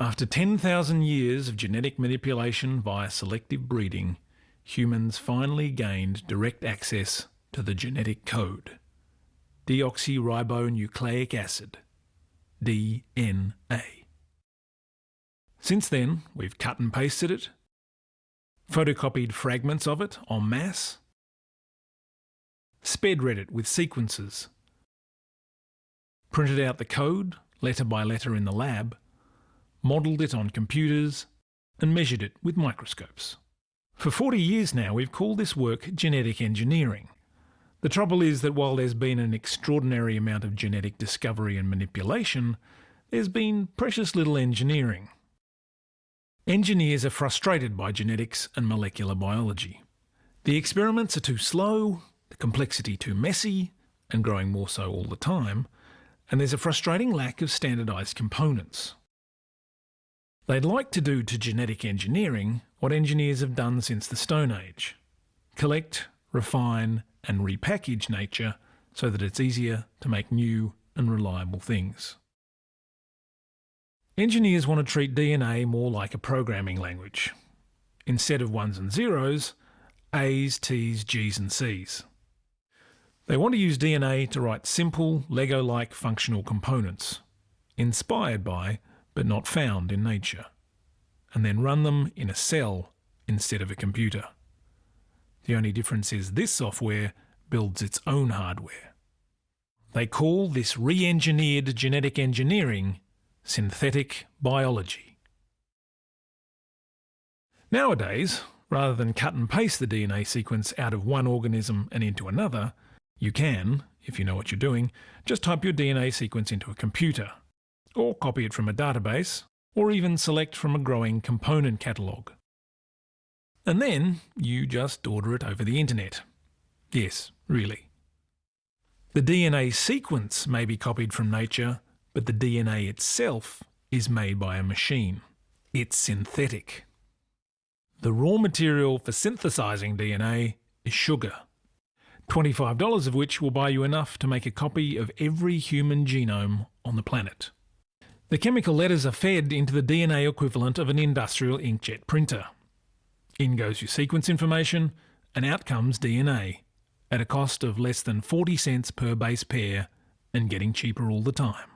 After 10,000 years of genetic manipulation via selective breeding, humans finally gained direct access to the genetic code deoxyribonucleic acid, DNA. Since then, we've cut and pasted it, photocopied fragments of it en masse, sped read it with sequences, printed out the code letter by letter in the lab, modelled it on computers, and measured it with microscopes. For 40 years now, we've called this work genetic engineering. The trouble is that while there's been an extraordinary amount of genetic discovery and manipulation, there's been precious little engineering. Engineers are frustrated by genetics and molecular biology. The experiments are too slow, the complexity too messy, and growing more so all the time, and there's a frustrating lack of standardised components. They'd like to do to genetic engineering what engineers have done since the Stone Age collect, refine, and repackage nature so that it's easier to make new and reliable things. Engineers want to treat DNA more like a programming language. Instead of ones and zeros, A's, T's, G's and C's. They want to use DNA to write simple, Lego-like functional components, inspired by, but not found in nature, and then run them in a cell instead of a computer. The only difference is this software builds its own hardware. They call this re-engineered genetic engineering synthetic biology. Nowadays, rather than cut and paste the DNA sequence out of one organism and into another, you can, if you know what you're doing, just type your DNA sequence into a computer, or copy it from a database, or even select from a growing component catalogue. And then you just order it over the internet. Yes, really. The DNA sequence may be copied from nature, but the DNA itself is made by a machine. It's synthetic. The raw material for synthesizing DNA is sugar. $25 of which will buy you enough to make a copy of every human genome on the planet. The chemical letters are fed into the DNA equivalent of an industrial inkjet printer. In goes your sequence information, and out comes DNA, at a cost of less than 40 cents per base pair and getting cheaper all the time.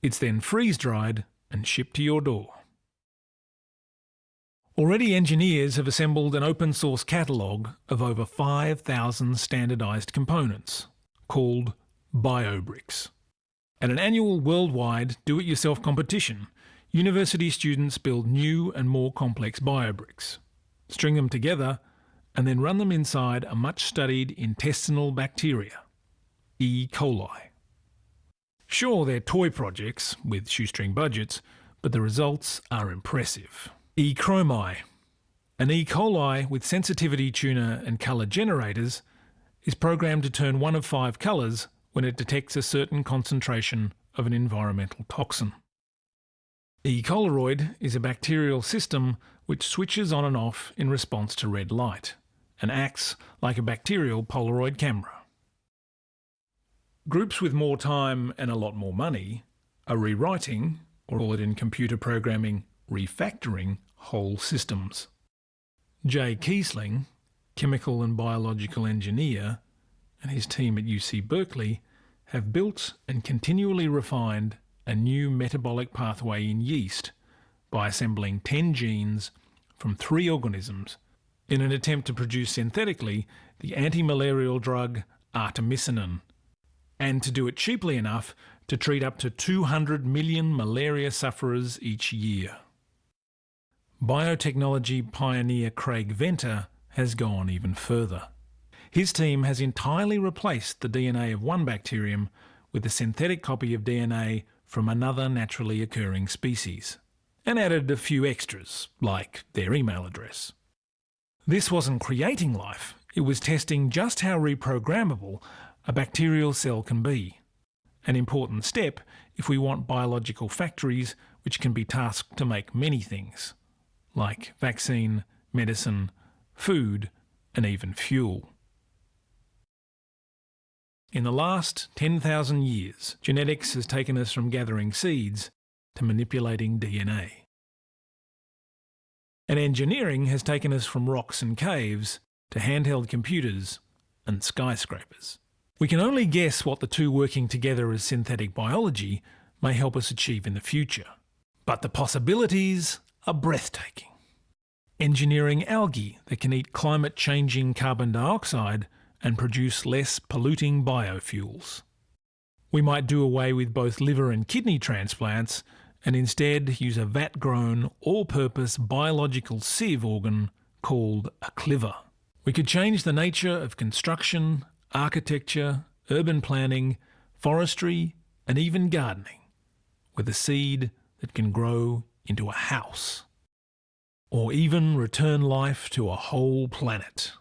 It's then freeze-dried and shipped to your door. Already engineers have assembled an open source catalogue of over 5,000 standardised components, called BioBricks. At an annual worldwide do-it-yourself competition, university students build new and more complex BioBricks, string them together, and then run them inside a much-studied intestinal bacteria, E. coli. Sure, they're toy projects with shoestring budgets, but the results are impressive. E. chromi. An E. coli with sensitivity tuner and colour generators is programmed to turn one of five colours when it detects a certain concentration of an environmental toxin. E. coloroid is a bacterial system which switches on and off in response to red light and acts like a bacterial Polaroid camera. Groups with more time and a lot more money are rewriting, or it in computer programming, refactoring whole systems. Jay Keasling, chemical and biological engineer, and his team at UC Berkeley have built and continually refined a new metabolic pathway in yeast by assembling 10 genes from three organisms in an attempt to produce synthetically the anti-malarial drug artemisinin, and to do it cheaply enough to treat up to 200 million malaria sufferers each year. Biotechnology pioneer Craig Venter has gone even further. His team has entirely replaced the DNA of one bacterium with a synthetic copy of DNA from another naturally occurring species, and added a few extras, like their email address. This wasn't creating life, it was testing just how reprogrammable a bacterial cell can be. An important step if we want biological factories which can be tasked to make many things like vaccine, medicine, food, and even fuel. In the last 10,000 years, genetics has taken us from gathering seeds to manipulating DNA. And engineering has taken us from rocks and caves to handheld computers and skyscrapers. We can only guess what the two working together as synthetic biology may help us achieve in the future. But the possibilities are breathtaking. Engineering algae that can eat climate changing carbon dioxide and produce less polluting biofuels. We might do away with both liver and kidney transplants and instead use a vat grown, all purpose biological sieve organ called a cliver. We could change the nature of construction, architecture, urban planning, forestry, and even gardening with a seed that can grow into a house. Or even return life to a whole planet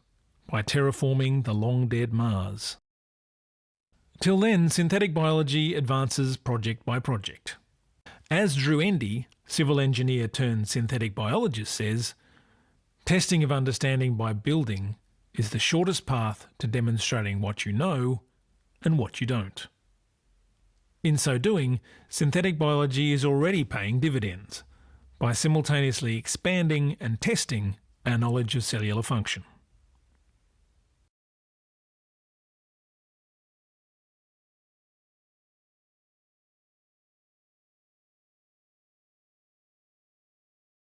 by terraforming the long dead Mars. Till then, synthetic biology advances project by project. As Drew Endy, civil engineer turned synthetic biologist, says, testing of understanding by building is the shortest path to demonstrating what you know and what you don't. In so doing, synthetic biology is already paying dividends by simultaneously expanding and testing our knowledge of cellular function.